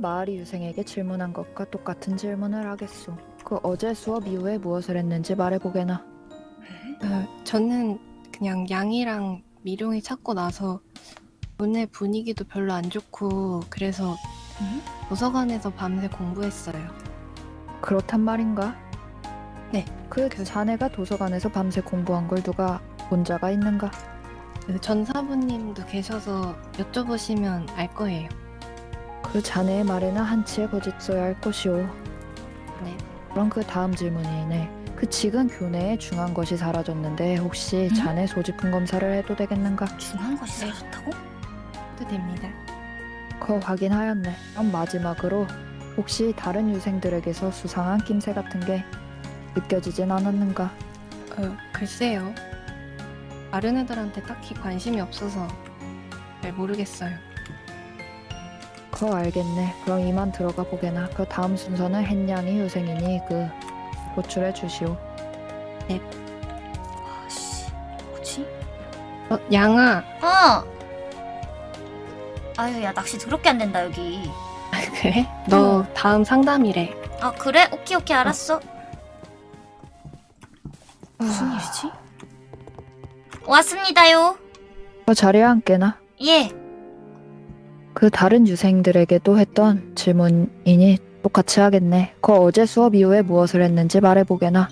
마을이 유생에게 질문한 것과 똑같은 질문을 하겠소. 그 어제 수업 이후에 무엇을 했는지 말해보게나. 어, 저는 그냥 양이랑 미룡이 찾고 나서 오늘 분위기도 별로 안 좋고 그래서 응? 도서관에서 밤새 공부했어요. 그렇단 말인가? 네. 그 그- 자네가 도서관에서 밤새 공부한 걸 누가 본 자가 있는가? 그 전사부님도 계셔서 여쭤보시면 알 거예요. 그 자네의 말에는 한치의 거짓 써야 할 것이오. 네. 그럼 그 다음 질문이네. 그 지금 교내에 중한 것이 사라졌는데 혹시 응? 자네 소지품 검사를 해도 되겠는가? 중요한 것이 네. 사라졌다고? 또 됩니다. 거 확인하였네. 그럼 마지막으로 혹시 다른 유생들에게서 수상한 낌새 같은 게 느껴지진 않았는가? 어, 글쎄요. 다른 애들한테 딱히 관심이 없어서 잘 모르겠어요. 거 알겠네. 그럼 이만 들어가 보게나. 그 다음 순서는 햇냥이 유생이니 그 호출해 주시오. 아씨 뭐지? 어, 양아. 어! 아유 야 낚시 더럽게 안 된다 여기 그래? 너 다음 상담이래. 아 그래? 오케이 오케이 알았어 무슨 아, 일이지? 왔습니다요 그 자리에 앉게나. 예 그 다른 유생들에게도 했던 질문이니 똑같이 하겠네. 그 어제 수업 이후에 무엇을 했는지 말해보게나.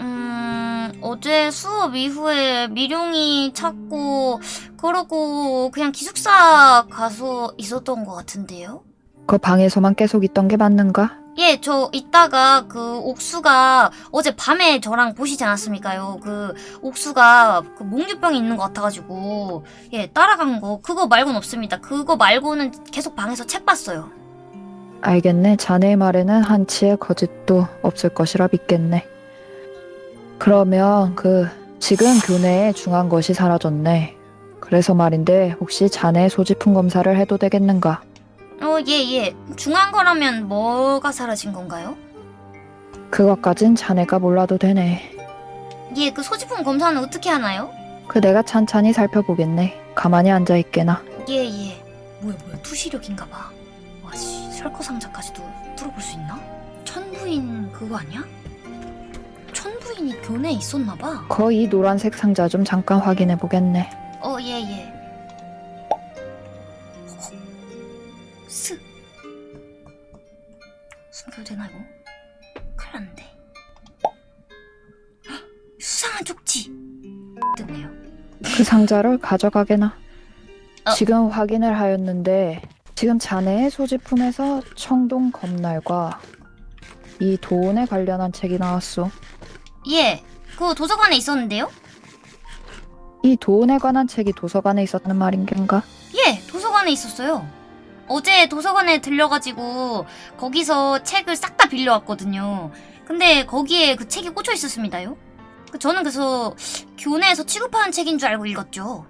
음, 어제 수업 이후에 미룡이 찾고 그러고 그냥 기숙사 가서 있었던 것 같은데요? 그 방에서만 계속 있던 게 맞는가? 예, 저 이따가 그 옥수가 어제 밤에 저랑 보시지 않았습니까요? 그 옥수가 그 몽유병이 있는 것 같아가지고 예 따라간 거 그거 말고는 없습니다. 그거 말고는 계속 방에서 책 봤어요. 알겠네. 자네의 말에는 한치의 거짓도 없을 것이라 믿겠네. 그러면 그 지금 교내에 중한 것이 사라졌네. 그래서 말인데 혹시 자네 소지품 검사를 해도 되겠는가? 어, 예, 예. 중한 거라면 뭐가 사라진 건가요? 그것까진 자네가 몰라도 되네. 예, 그 소지품 검사는 어떻게 하나요? 그 내가 찬찬히 살펴보겠네. 가만히 앉아 있게나. 예, 예. 뭐야, 뭐야. 투시력인가 봐. 와, 씨. 설거상자까지도 뚫어볼 수 있나? 천부인 그거 아니야? 천부인이 교내에 있었나 봐. 거의 노란색 상자 좀 잠깐 확인해 보겠네. 어, 예, 예. 스. 순결되나, 이거? 큰일 났는데. 헉, 수상한 쪽지! 뜨네요. 그 상자를 가져가게나. 어. 지금 확인을 하였는데 지금 자네의 소지품에서 청동 검날과 이 도원에 관련한 책이 나왔소. 예, 그 도서관에 있었는데요? 이 도원에 관한 책이 도서관에 있었다는 말인 겐가? 예, 도서관에 있었어요. 어제 도서관에 들려가지고 거기서 책을 싹 다 빌려왔거든요. 근데 거기에 그 책이 꽂혀 있었습니다요. 그 저는 그래서 교내에서 취급하는 책인 줄 알고 읽었죠.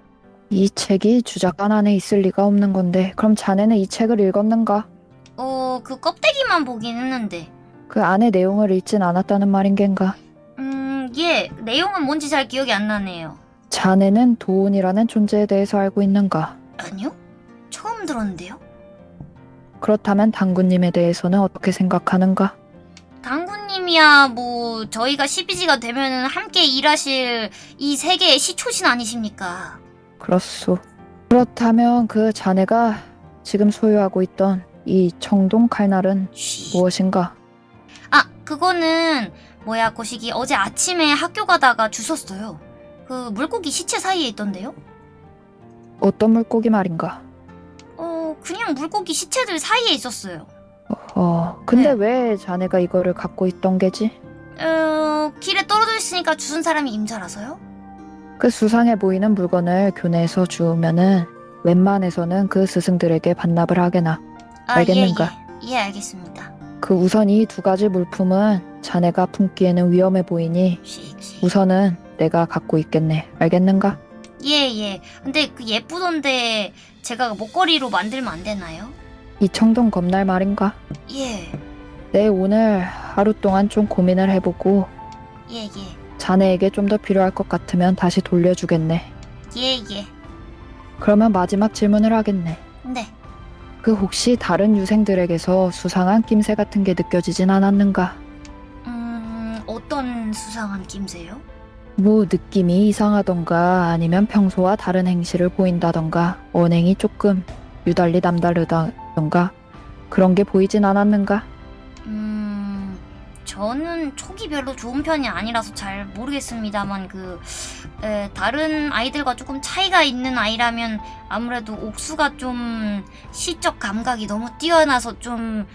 이 책이 주작관 안에 있을 리가 없는 건데 그럼 자네는 이 책을 읽었는가? 어, 그 껍데기만 보긴 했는데. 그 안에 내용을 읽진 않았다는 말인 겐가? 음, 예, 내용은 뭔지 잘 기억이 안 나네요. 자네는 도원이라는 존재에 대해서 알고 있는가? 아니요? 처음 들었는데요? 그렇다면 당구님에 대해서는 어떻게 생각하는가? 당구님이야, 뭐, 저희가 12지가 되면은 함께 일하실 이 세계의 시초신 아니십니까? 그렇소. 그렇다면 그 자네가 지금 소유하고 있던 이 청동 칼날은 쉬. 무엇인가? 아, 그거는 뭐야, 거시기 어제 아침에 학교 가다가 주웠어요. 그 물고기 시체 사이에 있던데요? 어떤 물고기 말인가? 어, 그냥 물고기 시체들 사이에 있었어요. 어, 근데 네. 왜 자네가 이거를 갖고 있던 게지? 어, 길에 떨어져 있으니까 주운 사람이 임자라서요? 그 수상해 보이는 물건을 교내에서 주우면은 웬만해서는 그 스승들에게 반납을 하게나. 아, 알겠는가? 예, 예. 예, 알겠습니다. 그 우선 이 두 가지 물품은 자네가 품기에는 위험해 보이니 씩 씩. 우선은 내가 갖고 있겠네. 알겠는가? 예, 예. 근데 그 예쁘던데 제가 목걸이로 만들면 안 되나요? 이 청동 검날 말인가? 예, 내 오늘 하루 동안 좀 고민을 해보고 예, 예. 자네에게 좀 더 필요할 것 같으면 다시 돌려주겠네. 예, 예. 그러면 마지막 질문을 하겠네. 네. 그 혹시 다른 유생들에게서 수상한 낌새 같은 게 느껴지진 않았는가? 음, 어떤 수상한 낌새요? 뭐 느낌이 이상하던가 아니면 평소와 다른 행실을 보인다던가 언행이 조금 유달리 남다르다던가 그런 게 보이진 않았는가? 음, 저는 촉이 별로 좋은 편이 아니라서 잘 모르겠습니다만 그 에, 다른 아이들과 조금 차이가 있는 아이라면 아무래도 옥수가 좀 시적 감각이 너무 뛰어나서 좀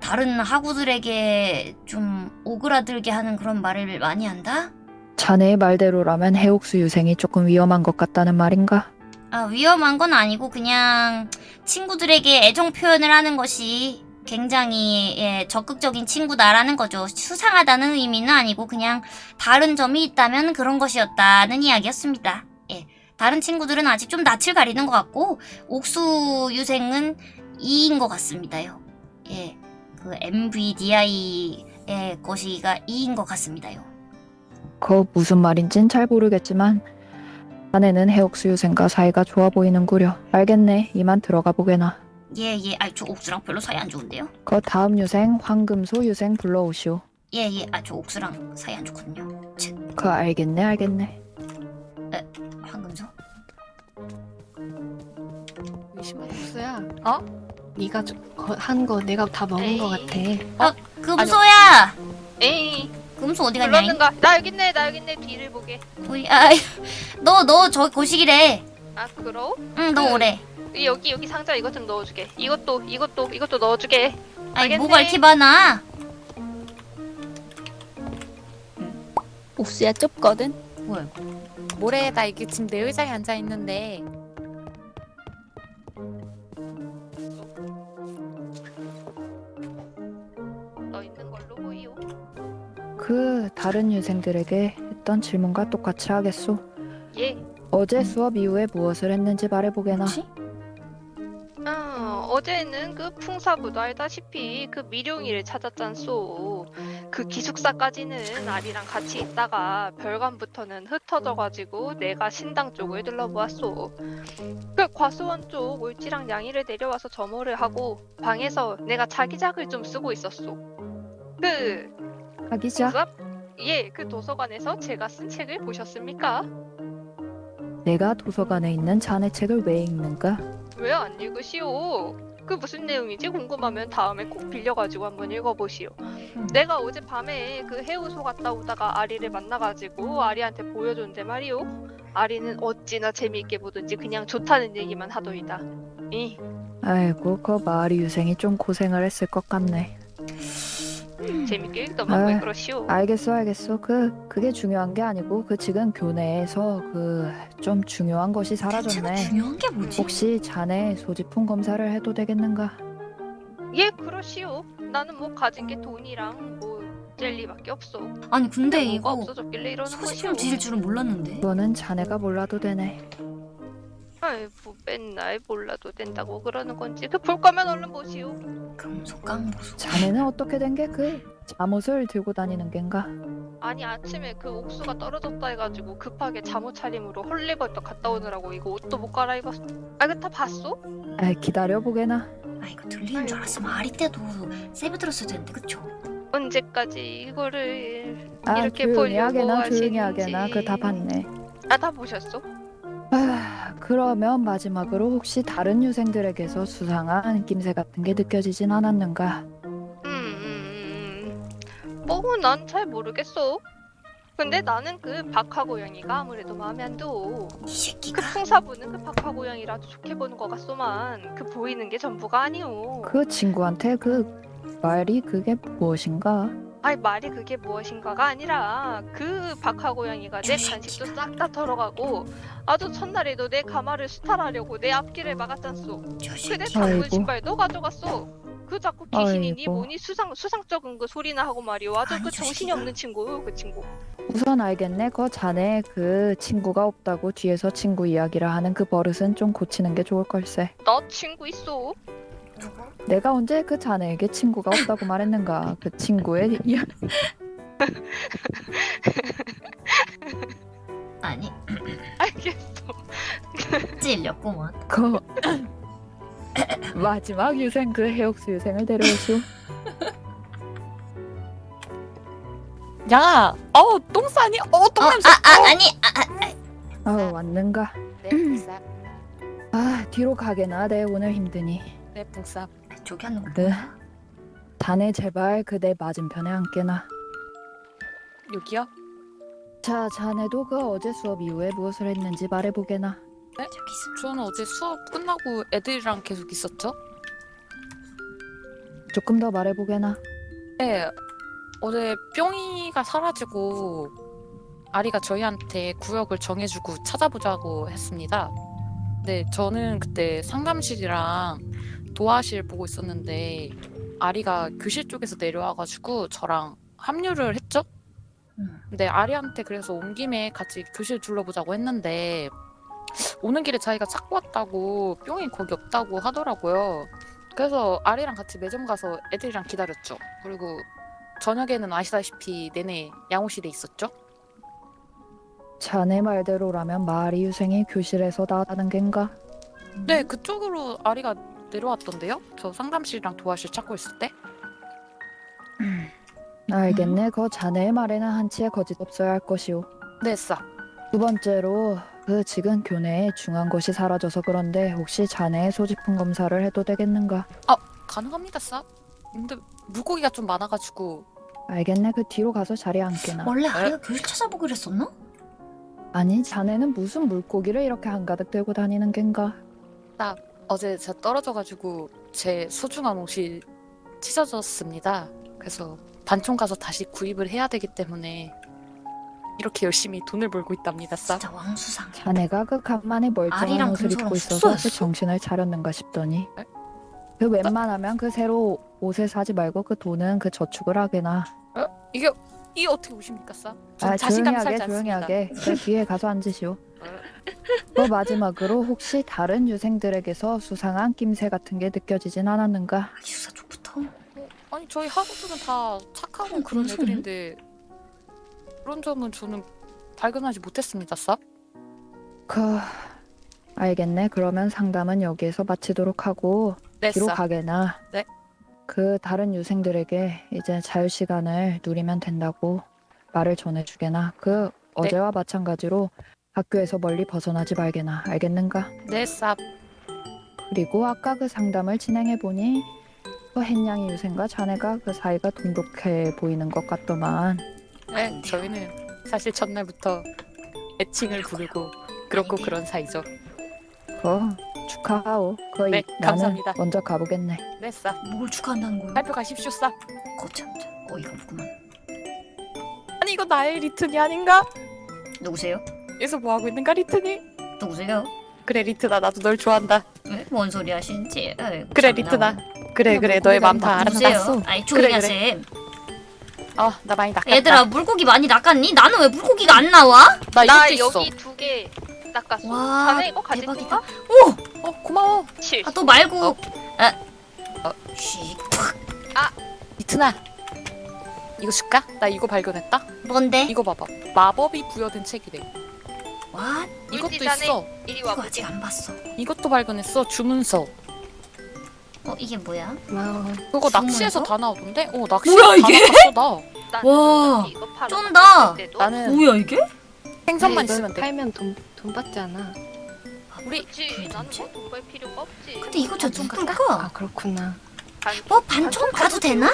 다른 하구들에게 좀 오그라들게 하는 그런 말을 많이 한다? 자네의 말대로라면 해옥수 유생이 조금 위험한 것 같다는 말인가? 아, 위험한 건 아니고 그냥 친구들에게 애정 표현을 하는 것이 굉장히 예, 적극적인 친구다라는 거죠. 수상하다는 의미는 아니고 그냥 다른 점이 있다면 그런 것이었다는 이야기였습니다. 예. 다른 친구들은 아직 좀 낯을 가리는 것 같고 옥수 유생은 2인 것 같습니다요. 예. 그 MVDI의 것이가 2인 것 같습니다요. 그 무슨 말인진 잘 모르겠지만 자네는 해옥수 유생과 사이가 좋아 보이는구려. 알겠네. 이만 들어가 보게나. 예, 예. 아, 저 옥수랑 별로 사이 안 좋은데요? 그 다음 유생 황금소 유생 불러오시오. 예, 예. 아, 저 옥수랑 사이 안 좋거든요. 치, 그 알겠네 알겠네. 황금소? 옥수야. 어? 네가 한 거 내가 다 먹은 거 같아. 어, 금소야! 에이 금소 어디 갔냐? 불렀는가? 나 여기 있네 나 여기 있네 뒤를 보게 우리, 아, 너, 너, 저 거시기래. 아 그럼? 응, 너 그- 오래. 여기 여기 상자 이것 좀 넣어주게 이것도 이것도 이것도 넣어주게 아니. 뭐가 이렇게 많아? 옥수야 좁거든? 뭐야, 모래에다 이게 지금 내 의자에 앉아 있는데 다른 유생들에게 했던 질문과 똑같이 하겠소. 예 어제 수업 이후에 무엇을 했는지 말해보게나. 뭐지? 어, 어제는 그 풍사부도 알다시피 그 미룡이를 찾았잖소 그 기숙사까지는 아리랑 같이 있다가 별관부터는 흩어져가지고 내가 신당 쪽을 둘러보았소 그 과수원 쪽 올지랑 양이를 내려와서 점호를 하고 방에서 내가 자기작을 좀 쓰고 있었소 그 하기자. 예, 그 도서관에서 제가 쓴 책을 보셨습니까? 내가 도서관에 있는 자네 책을 왜 읽는가? 왜 안 읽으시오? 그 무슨 내용인지 궁금하면 다음에 꼭 빌려가지고 한번 읽어보시오. 내가 어제 밤에 그 해우소 갔다 오다가 아리를 만나가지고 아리한테 보여줬는데 말이오. 아리는 어찌나 재미있게 보든지 그냥 좋다는 얘기만 하더이다. 이 아이고 그 마을이 유생이 좀 고생을 했을 것 같네. 재밌게 읽더만 왜 아, 그러시오? 알겠어 알겠어. 그 그게 중요한 게 아니고 그 지금 교내에서 그 좀 중요한 것이 사라졌네. 중요한 게 뭐지? 혹시 자네 소지품 검사를 해도 되겠는가? 예, 그러시오. 나는 뭐 가진 게 돈이랑 뭐 젤리밖에 없어. 아니, 근데 뭐가 이거 없어졌길래 이러는 소지품 것이오. 뒤질 줄은 몰랐는데. 그거는 자네가 몰라도 되네. 아이 뭐 맨날 몰라도 된다고 그러는 건지 그 볼 거면 얼른 보시오. 깡보소. 자네는 어떻게 된 게 그 잠옷을 들고 다니는 겐가? 아니 아침에 그 옥수가 떨어졌다 해가지고 급하게 잠옷 차림으로 헐리벌떡 갔다 오느라고 이거 옷도 못 갈아입었어. 아 이거 다 봤어? 아 기다려 보게나. 아, 이거 들리는 줄 알았으면 아리 때도 세배 들었을 텐데, 그쵸? 언제까지 이거를 아 이렇게 조용히 보려고 하게나 조용히 하시는지. 하게나 그다 봤네. 아 다 보셨어? 아, 그러면 마지막으로 혹시 다른 유생들에게서 수상한 낌새 같은 게 느껴지진 않았는가? 음, 음, 음. 뭐 난 잘 모르겠어. 근데 나는 그 박하 고양이가 아무래도 마음에 안 들어. 이 그. 풍사부는 그 박하 고양이라도 좋게 보는 것 같소만 그 보이는 게 전부가 아니오. 그 친구한테 그 말이 그게 무엇인가? 아니 말이 그게 무엇인가가 아니라 그 박하 고양이가 내저 간식도. 싹 다 털어가고 아주 첫날에도 내 가마를 수탈하려고 내 앞길을 막았잖소. 새끼. 당근 아이고. 신발도 가져갔어. 그 자꾸 귀신이니 아이고. 뭐니 수상 수상적인 그 소리나 하고 말이오. 아주 아니, 그저 정신이. 없는 친구 그 친구. 우선 알겠네. 그 자네 그 친구가 없다고 뒤에서 친구 이야기를 하는 그 버릇은 좀 고치는 게 좋을 걸세. 나 친구 있어. 내가 언제 그 자네에게 친구가 없다고 말했는가? 그 친구의 이야. 아니, 알겠어. 찔렸구먼. 그 마지막 유생 그 해옥수 유생을 데려오시오. 양아, 어, 똥 싸니? 어, 똥 어, 냄새. 아, 아, 아니, 아, 아, 아 왔는가? 네. 아 뒤로 가게나 내 오늘 힘드니. 네, 붕쌉. 저기 하는 거 네. 자네 제발 그대 맞은편에 앉게나. 여기요? 자 자네도 그 어제 수업 이후에 무엇을 했는지 말해보게나. 저기 있어. 저는 어제 수업 끝나고 애들이랑 계속 있었죠? 조금 더 말해보게나. 네, 어제 뿅이가 사라지고 아리가 저희한테 구역을 정해주고 찾아보자고 했습니다. 네, 저는 그때 상담실이랑 도화실 보고 있었는데 아리가 교실 쪽에서 내려와가지고 저랑 합류를 했죠? 음. 근데 아리한테 그래서 온 김에 같이 교실 둘러보자고 했는데 오는 길에 자기가 찾고 왔다고 뿅이 거기 없다고 하더라고요. 그래서 아리랑 같이 매점 가서 애들이랑 기다렸죠. 그리고 저녁에는 아시다시피 내내 양호실에 있었죠. 자네 말대로라면 마리 유생이 교실에서 나왔다는 겐가? 네, 그쪽으로 아리가 내려왔던데요. 저 상담실이랑 도화실 찾고 있을 때. 알겠네. 거 자네의 말에는 한치의 거짓 없어야 할 것이오. 네, 싸. 두 번째로 그 지금 교내에 것이 사라져서 그런데 혹시 자네의 소지품 검사를 해도 되겠는가? 가능합니다, 싸. 근데 물고기가 좀 많아가지고 알겠네. 그 뒤로 가서 자리에 앉게나. 원래 아리가 교실 찾아보기로 했었나? 아니 자네는 무슨 물고기를 이렇게 한가득 들고 다니는 겐가? 어제 제가 떨어져가지고 제 소중한 옷이 찢어졌습니다. 그래서 반총 가서 다시 구입을 해야 되기 때문에 이렇게 열심히 돈을 벌고 있답니다, 싸. 진짜 왕수상. 자네가 그 간만에 멀쩡한 아리랑 옷을 금소랑 입고 있어서 숙소였어? 그 정신을 차렸는가 싶더니 에? 그 웬만하면 그 새로 옷을 사지 말고 그 돈은 그 저축을 하게나 이게 이게 어떻게 오십니까, 싸? 전아 조용히 하게 살지 조용히 않습니다. 하게 그 뒤에 가서 앉으시오 그 마지막으로 혹시 다른 유생들에게서 수상한 낌새 같은 게 느껴지진 않았는가? 아, 기숙사 쪽부터. 아니 저희 학우들은 다 착하고 음, 그런? 애들인데 그런 점은 저는 발견하지 못했습니다, 싸. 그 알겠네 그러면 상담은 여기에서 마치도록 하고 네, 뒤로 싸. 가게나 네. 그 다른 유생들에게 이제 자유 시간을 누리면 된다고 말을 전해주게나 그 어제와 마찬가지로 학교에서 멀리 벗어나지 말게나 알겠는가? 네, 싸. 그리고 아까 그 상담을 진행해 보니 그 햇냥이 유생과 자네가 그 사이가 돈독해 보이는 것 같더만 네, 저희는 사실 첫날부터 애칭을 부르고 그렇고. 그런 사이죠. 어 축하하오 거의 네, 나는 감사합니다. 먼저 가보겠네 네, 싸. 뭘 축하한다는 거야? 발표 가십시오, 싸. 거참 어이가 없구만. 아니 이거 나의 리튼이 아닌가? 누구세요? 여기서 뭐 하고 있는가, 리튼이? 누구세요? 그래, 리튼아, 나도 널 좋아한다. 왜? 뭔 소리 하시는지. 아이고, 그래, 참나. 리튼아. 그래, 그래, 물고기가 너의 마음 다? 알아봤어. 아이 조용히 그래, 하셈. 어, 나 많이 낚았다. 얘들아 물고기 많이 낚았니? 나는 왜 물고기가 안 나와? 나 나. 여기 두개 닦았어. 와, 자네 이거 가질 대박이다. 건가? 어, 고마워. 칠. 아또 말고. 어. 아. 어. 쉬. 리튼아, 이거 줄까? 나 이거 발견했다. 뭔데? 이거 봐봐. 마법이 부여된 책이래. 와? 이것도. 있어. 이리 이거 와 아직 보지. 안 봤어. 이것도 발견했어. 주문서. 어 이게 뭐야? 와우. 그거 주문서? 낚시에서 다 나오던데? 어, 낚시에서 뭐야, 다 이게? 나왔어, 나. 난 와, 이거 팔아 쫀다. 때도 나는 뭐야 이게? 생선만 이걸 있으면 돼. 팔면 돈, 돈 받지 않아. 우리 그렇지. 나는 뭐지? 뭐돈벌 필요가 없지. 근데 이거 저 반총 누굴까? 아 그렇구나. 반- 어 반총 가도 되나?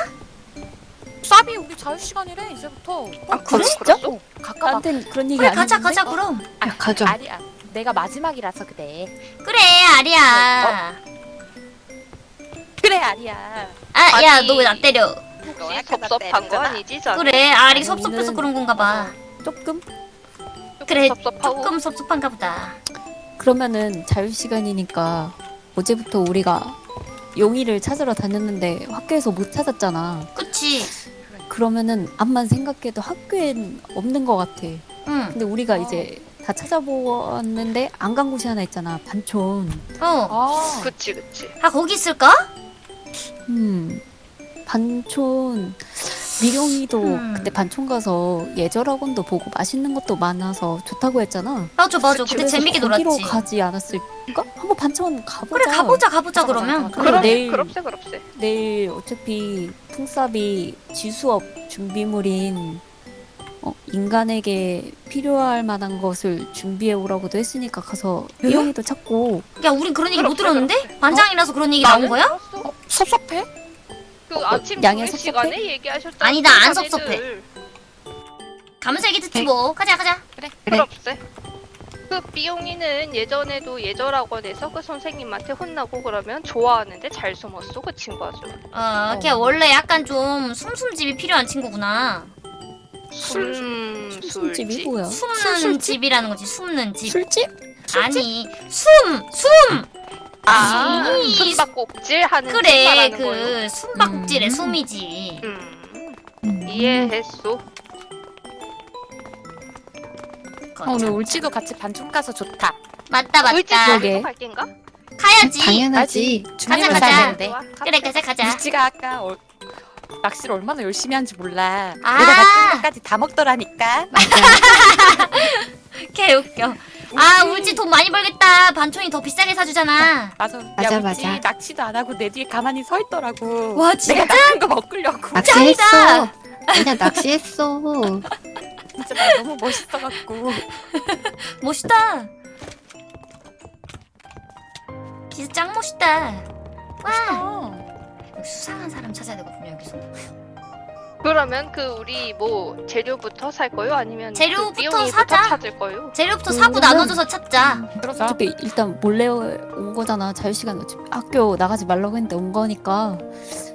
쌉이 우리 자유 시간이래 이제부터. 아 그래? 진짜? 어, 가까워. 나한텐 그런 얘기 그래 안 가자 했는데? 가자 그럼. 야 가져. 아니야. 내가 마지막이라서 그래. 그래 아리야. 그래 아리야. 아야 아니. 너왜 나 때려? 혹시 섭섭한 거 아니지, 자네? 그래 아리 섭섭해서 그런 건가 봐. 조금? 조금 그래, 섭섭하고. 조금 섭섭한가 보다. 그러면은 자유 시간이니까 어제부터 우리가 용이를 찾으러 다녔는데 학교에서 못 찾았잖아. 그치? 그러면은 암만 생각해도 학교엔 없는 것 같아. 응. 근데 우리가 어. 이제 다 찾아보았는데 안 간 곳이 하나 있잖아. 반촌. 어. 아. 그치 그치. 아 거기 있을까? 음. 반촌 미룡이도 음. 그때 반총 가서 예절학원도 보고 맛있는 것도 많아서 좋다고 했잖아. 맞아 맞아 그때 그래서 재밌게 거기로 놀았지 가지 않았을까? 한번 반천 가보자. 그래 가보자 가보자 그러면. 그래, 그럼 내일- 그럽세 그럽세. 내일 어차피 풍삽이 지수업 준비물인 어, 인간에게 필요할 만한 것을 준비해 오라고도 했으니까 가서 에? 미용이도 찾고 야 우린 그런 얘기 못 그렇지, 들었는데? 그렇지. 반장이라서 그런 얘기 나온 나는 거야? 어, 섭섭해? 그 아침 양양 섭섭해? 시간에 얘기하셨잖아. 아니, 나안 자네들. 섭섭해. 가면서 얘기 듣지 뭐 가자 가자 그래. 그럽세. 그 비용이는 예전에도 예절학원에서 그 선생님한테 혼나고 그러면 좋아하는데 잘 숨었어 그 친구 아주. 어, 걔 원래 약간 좀 숨숨집이 필요한 친구구나 술집이 술집. 뭐야? 숨는 집이라는 거지 숨는 집 술집? 아니 숨! 숨! 아, 이- 숨바꼭질 하는 집 그래. 그 숨바꼭질의 음. 숨이지 음, 음. 이해했소. 어, 오늘 울지도 같이 반총 가서 좋다. 맞다 울지 맞다 그러게. 말고 갈 겐가? 가야지 당연하지. 가자, 가자. 되는데. 좋아, 그래 가자. 가자 울지가 아까 어, 낚시를 얼마나 열심히 하는지 몰라. 아. 내가 낚은 것까지 다 먹더라니까. 개 웃겨 아 울지 돈 많이 벌겠다 반촌이 더 비싸게 사주잖아 맞아. 맞아, 야, 울지 맞아. 낚시도 안 하고 내 뒤에 가만히 서 있더라고. 와 진짜? 내가 낚은 거 먹으려고. 낚시했어. 그냥 낚시했어. 진짜 나 너무 멋있어갖고. 멋있다 진짜 짱 멋있다 와 어. 수상한 사람 찾아야 되거든요 여기서 그러면 그 우리 뭐 재료부터 살 거요? 아니면 재료부터 그 사자. 찾을 거요? 재료부터 사고 음. 나눠줘서 찾자 그러자. 어차피 일단 몰래 온 거잖아. 자유시간 어차피 학교 나가지 말라고 했는데 온 거니까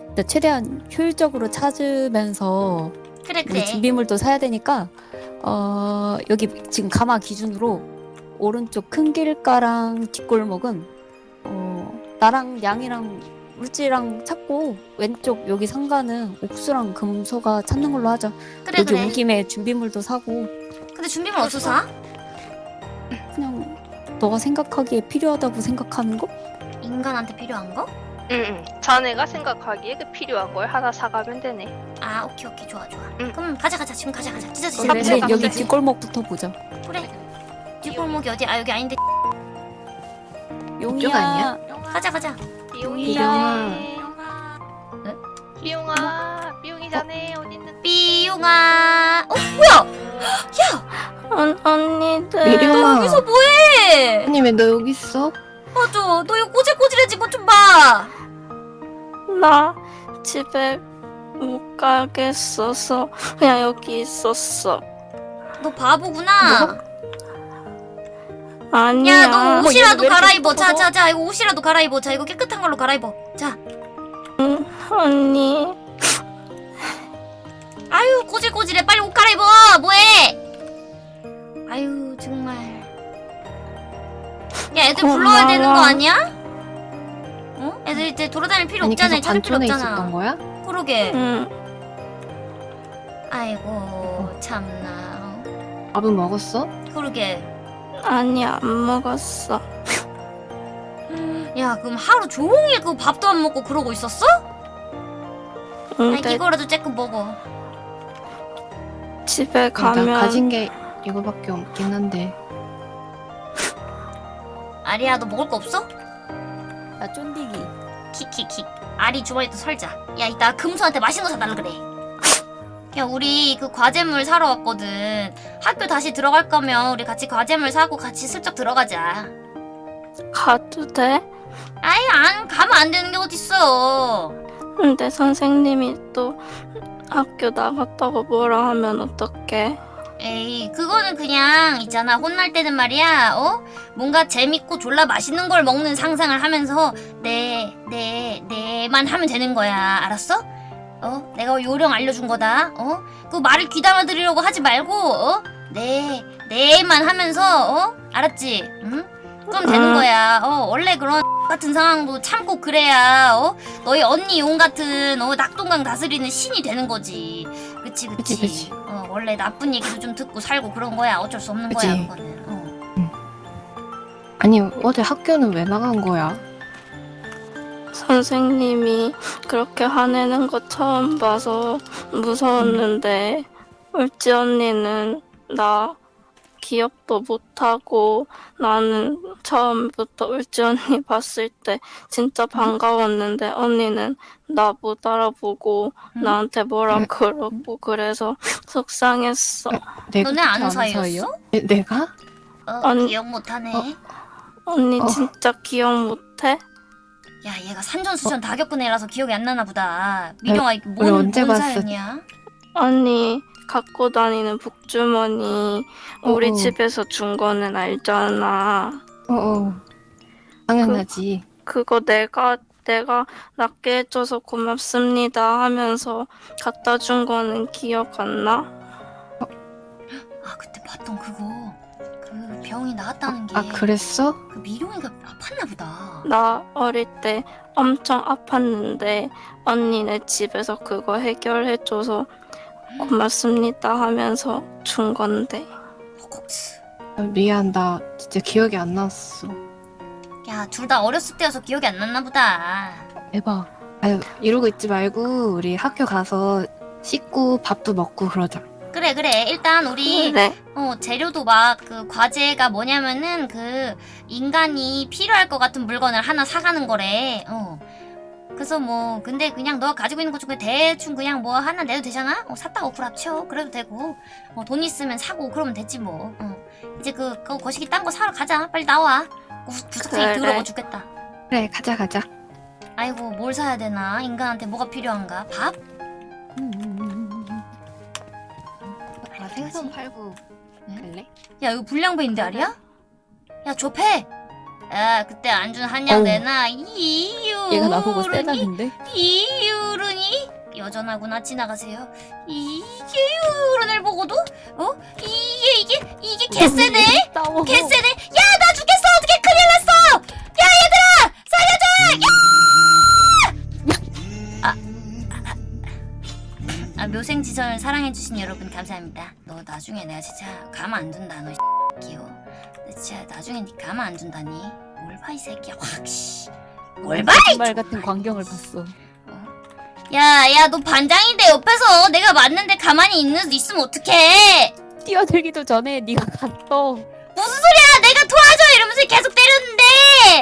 일단 최대한 효율적으로 찾으면서 그래 우리 그래 준비물도 사야 되니까 어 여기 지금 가마 기준으로 오른쪽 큰 길가랑 뒷골목은 어 나랑 양이랑 울지랑 찾고 왼쪽 여기 상가는 옥수랑 금소가 찾는 걸로 하자. 그래 여기 그래 온 김에 준비물도 사고 근데 준비물 어디서 사? 그냥 너가 생각하기에 필요하다고 생각하는 거? 인간한테 필요한 거? 응 응. 자네가 생각하기에 그 필요한 걸 하나 사가면 되네. 아 오케이 오케이 좋아 좋아 응. 그럼 가자 가자 지금 가자 가자 찢어 찢어 그래, 찢어, 찢어. 여기. 뒷골목부터 보자. 그래 뒷골목이 어디 아 여기 아닌데 용이야. 아니야? 가자 가자 비용이 비용아. 자네. 네? 비용아, 비용이 자네 어디 있는? 삐용아 어 뭐야 언, 언니들. 미룡아. 여기서 뭐해 아니 왜 너 여기 있어? 맞아 너 이거 꼬질꼬질해진 것 좀봐 나 집에 못 가겠어서 그냥 여기 있었어. 너 바보구나 아니야. 야너 어머, 옷이라도 갈아입어 예뻐서? 자자 자 이거 옷이라도 갈아입어 자 이거 깨끗한 걸로 갈아입어 자 언니. 아유 꼬질꼬질해 빨리 옷 갈아입어 뭐해 아유 정말 야 애들 불러야 되는 거. 아니야? 어? 애들 이제 돌아다닐 필요 아니 없잖아 계속 찾을 필요 없잖아 있었던 거야? 그러게 응. 아이고 참나 밥은 먹었어? 그러게 아니 안 먹었어. 야 그럼 하루 종일 그 밥도 안 먹고 그러고 있었어? 아니 근데 이거라도 쬐끔 먹어 집에 나 가면 가진 게 이거밖에 없긴 한데. 아리야 너 먹을 거 없어? 나 쫀디기. 킥킥킥 아리 주머니도 설자 야 이따 금수한테 맛있는 거 사달라 그래 야 우리 그 과제물 사러 왔거든. 학교 다시 들어갈 거면 우리 같이 과제물 사고 같이 슬쩍 들어가자. 가도 돼? 아이 안 가면 안 되는 게 어딨어. 근데 선생님이 또 학교 나갔다고 뭐라 하면 어떡해? 에이 그거는 그냥 있잖아. 혼날 때는 말이야 어? 뭔가 재밌고 졸라 맛있는 걸 먹는 상상을 하면서 네 네 네만 하면 되는 거야. 알았어 어? 내가 요령 알려준 거다. 어 그 말을 귀담아 들으려고 하지 말고 어 네 네만 하면서 어? 알았지? 응? 그럼 되는 음. 거야. 어 원래 그런 같은 상황도 참고 그래야 어? 너희 언니 용 같은 어 낙동강 다스리는 신이 되는 거지. 그치 그치, 그치, 그치. 어 원래 나쁜 얘기도 좀 듣고 살고 그런 거야. 어쩔 수 없는 그치. 거야 그거는. 어. 아니 어제 학교는 왜 나간 거야? 선생님이 그렇게 화내는 거 처음 봐서 무서웠는데 울지 언니는 나 기억도 못하고 나는 처음부터 울지 언니 봤을 때 진짜 반가웠는데 언니는 나 못 알아보고 음? 나한테 뭐라 그러고 그래서 속상했어. 내가 너네 아는 아는 사이였어? 사이요? 내, 내가? 어, 아니, 기억 못하네. 어. 언니 어. 진짜 기억 못해? 야 얘가 산전수전 다 겪은 애라서 기억이 안 나나 보다. 우리 뭔, 언제 뭔? 사연이야? 언니 갖고 다니는 북주머니 우리 어어. 집에서 준 거는 알잖아. 어어. 당연하지. 그거 내가 내가 낫게 해줘서 고맙습니다 하면서 갖다 준 거는 기억 안 나? 아 그때 봤던 그거 그 병이 나았다는 게 아, 그랬어? 그 미룡이가 아팠나 보다. 나 어릴 때 엄청 아팠는데 언니네 집에서 그거 해결해줘서 고맙습니다 하면서 준 건데 헉헉스. 아, 미안, 나 진짜 기억이 안 났어. 야 둘 다 어렸을 때여서 기억이 안 났나 보다. 대박. 아유, 이러고 있지 말고, 우리 학교 가서 씻고 밥도 먹고 그러자. 그래 그래 일단 우리 그래 어 재료도 막 그 과제가 뭐냐면은 그 인간이 필요할 것 같은 물건을 하나 사가는 거래. 어. 그래서 뭐 근데 그냥 너가 가지고 있는 것 중에 대충 그냥 뭐 하나 내도 되잖아. 어 샀다가 어플 합쳐 그래도 되고. 어, 돈 있으면 사고 그러면 됐지 뭐. 어. 이제 그, 그 거시기 딴 거 사러 가자. 빨리 나와. 구- 구석탱이 그래. 더러워 죽겠다. 그래, 가자, 가자. 아이고 뭘 사야 되나? 인간한테 뭐가 필요한가? 밥? 아, 생선 팔고 갈래? 야 이거 불량배인데 알이야? 야 조패! 야 그때 안준 한약. 내놔 이유르니 얘가 나보고 세다는데? 이유르니 여전하구나 지나가세요 이게 유른을 보고도 어? 이게 이게 이게 개쎄네 싸워. 개쎄네 야 나 죽겠어 어떻게 큰일 났어 야 얘들아 살려줘 야! 묘생지선을 사랑해주신 여러분 감사합니다 너 나중에 내가 진짜 가만 안 둔다 너 귀여워 나 진짜 나중에 니 가만 안 둔다니 뭘 봐 이 새끼야 확씨 뭘 봐? 말 같은 광경을 봤어. 야, 야, 너 반장인데 옆에서 내가 맞는데 가만히 있는 있으면 어떡해? 뛰어들기도 전에 네가 갔어. 무슨 소리야? 내가 도와줘 이러면서 계속 때렸는데.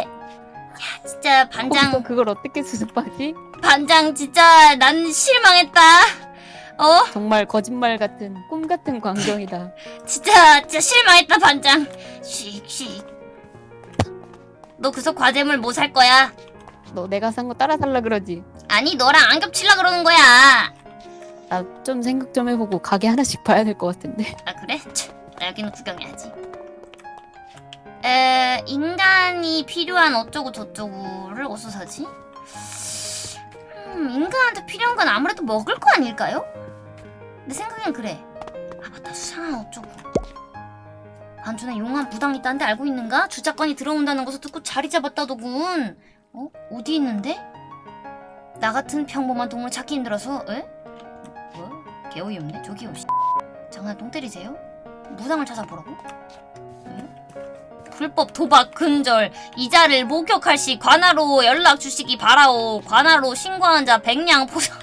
야, 진짜 반장, 그걸 어떻게 수습하지? 반장 진짜 난 실망했다. 어, 정말 거짓말 같은 꿈 같은 광경이다. 진짜 진짜 실망했다 반장. 씩씩. 너 그래서 과제물 뭐 살 거야? 너 내가 산 거 따라 살라 그러지. 아니 너랑 안 겹칠라 그러는 거야. 나 좀 생각 좀 해보고 가게 하나씩 봐야 될 것 같은데. 아 그래? 참, 나 여기는 구경해야지. 에 인간이 필요한 어쩌고 저쩌고를 어디서 사지? 음 인간한테 필요한 건 아무래도 먹을 거 아닐까요? 내 생각엔 그래. 아 맞다 수상한 어쩌고. 안준에 용한 부당 있다는데 알고 있는가? 주작권이 들어온다는 것을 듣고 자리 잡았다더군. 어? 어디 있는데? 나 같은 평범한 동물 찾기 힘들어서 에? 뭐? 개어이 없네 저기요 씨. 장난 똥 때리세요? 무당을 찾아보라고? 응? 불법 도박 근절 이자를 목격할 시 관하로 연락 주시기 바라오 관하로 신고한 자 백냥 포장하겠어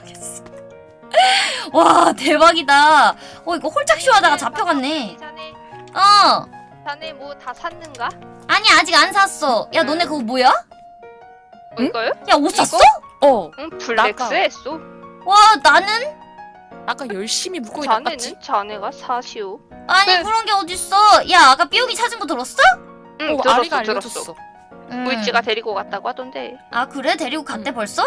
와 대박이다 어 이거 홀짝쇼 하다가 잡혀갔네 자네, 어 자네 뭐 다 샀는가? 아니 아직 안 샀어 야 너네 그거 뭐야? 어, 이거요? 야 옷 샀어? 어, 응, 블랙스에 쏘. 와 나는? 아까 열심히 묶고 나빴지. 자네는 자네가 사시오. 아니 네. 그런 게 어딨어 야 아까 삐용이 찾은 거 들었어? 응, 어, 들었어, 아리가 들었어. 알려줬어. 음. 물지가 데리고 갔다고 하던데 아 그래? 데리고 갔대 응. 벌써?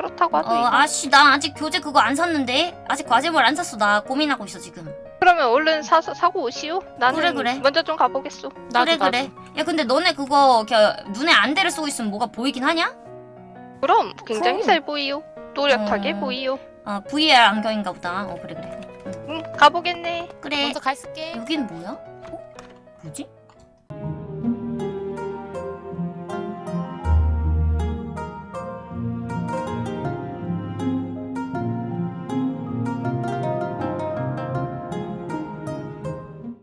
그렇다고 어 하더니. 아씨 나 아직 교재 그거 안 샀는데 아직 과제물 안 샀어 나 고민하고 있어 지금 그러면 얼른 사 사고 오시오. 나는 그래, 그래. 먼저 좀 가보겠소. 나도 그래 나도. 그래 야 근데 너네 그거 눈에 안대를 쓰고 있으면 뭐가 보이긴 하냐? 그럼 굉장히 그럼. 잘 보이오. 또렷하게 어. 보이오. 아 VR 안경인가 보다 어 그래 그래 응, 가보겠네. 그래 먼저 가 있을게. 여긴 뭐야? 어? 뭐지?